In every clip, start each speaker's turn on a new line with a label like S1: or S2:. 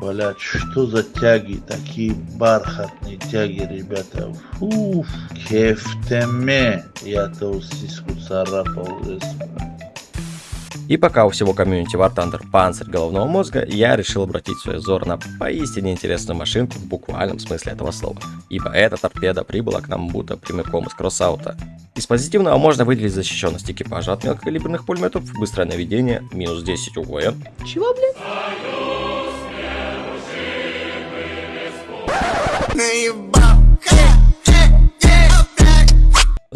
S1: Блять, что за тяги, такие бархатные тяги, ребята. Фуф, кефтеме. Я-то сиску царапал.
S2: И пока у всего комьюнити War Thunder панцирь головного мозга, я решил обратить свой взор на поистине интересную машинку в буквальном смысле этого слова. Ибо эта торпеда прибыла к нам будто прямиком из кроссаута. Из позитивного можно выделить защищенность экипажа от мелкокалиберных пулеметов, быстрое наведение, минус 10 УВ.
S3: Чего, блядь?
S2: and you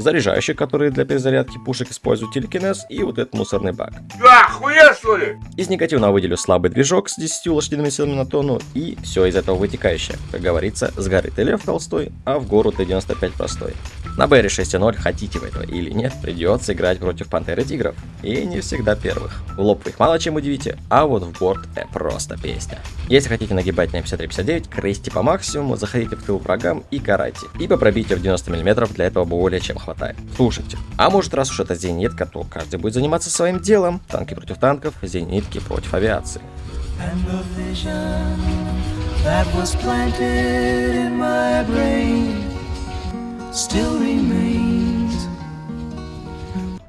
S2: заряжающие, которые для перезарядки пушек используют телекинез, и вот этот мусорный бак.
S4: Да, хуя что ли?
S2: Из негативного выделю слабый движок с 10 лошадиными силами на тонну, и все из этого вытекающее. Как говорится, сгорит и лев толстой, а в гору Т-95 простой. На БР 6.0 хотите вы этого или нет, придется играть против Пантеры Тигров. И не всегда первых. В лоб вы их мало чем удивите, а вот в борт это просто песня. Если хотите нагибать на 53-59, крестите по максимуму, заходите в тыл врагам и карайте. Ибо пробития в 90 мм для этого более чем хватает. Слушайте, а может раз уж это зенитка, то каждый будет заниматься своим делом. Танки против танков, зенитки против авиации.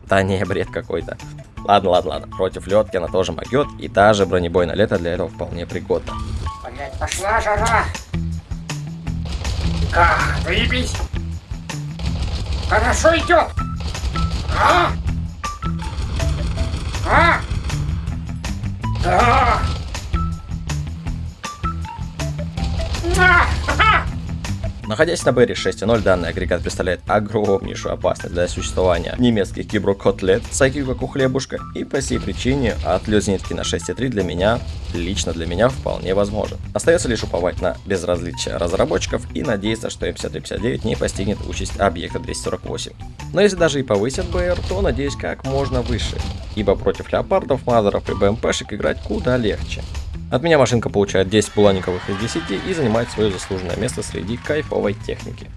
S2: Да не, бред какой-то. Ладно, ладно, ладно. Против летки она тоже могет, и даже бронебойное лето для этого вполне пригодна.
S4: Блять, пошла жара! Ах, заебись! Хорошо идет! А? А? Да! А!
S2: Находясь на Берри 6.0, данный агрегат представляет огромнейшую опасность для существования немецких киброкотлет с IQ как у хлебушка, и по сей причине отлет зенитки на 6.3 для меня, лично для меня, вполне возможен. Остается лишь уповать на безразличие разработчиков и надеяться, что М5359 не постигнет участь объекта 248. Но если даже и повысят БР, то надеюсь как можно выше, ибо против леопардов, мазеров и БМПшек играть куда легче. От меня машинка получает 10 буланиковых из 10 и занимает свое заслуженное место среди кайфовой техники.